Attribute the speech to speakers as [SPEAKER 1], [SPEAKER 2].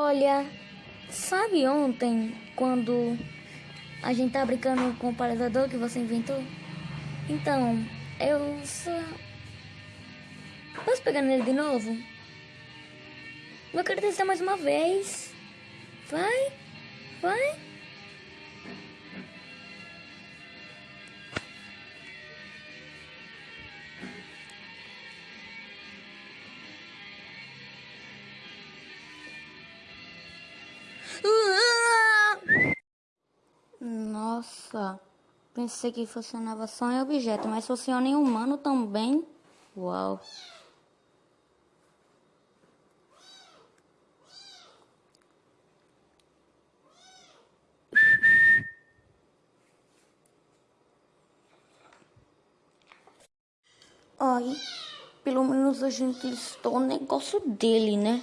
[SPEAKER 1] Olha, sabe ontem quando a gente tá brincando com o paralisador que você inventou? Então, eu só. Posso pegar nele de novo? Quero testar mais uma vez. Vai, vai. Nossa, pensei que funcionava só em objeto, mas funciona em humano também. Uau. Ai, pelo menos a gente listou o negócio dele, né?